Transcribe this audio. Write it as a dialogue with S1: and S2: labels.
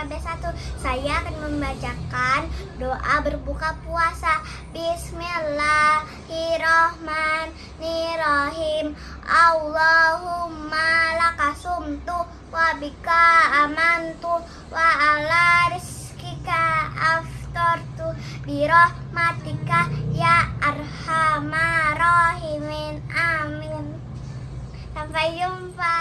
S1: KB1 Saya akan membacakan doa berbuka puasa. Bismillahirrohmanirrohim Allahumma lakasumtu wabika amantu wa ala rizkika aftortu birohmatika ya arhamarohimin amin. Sampai jumpa.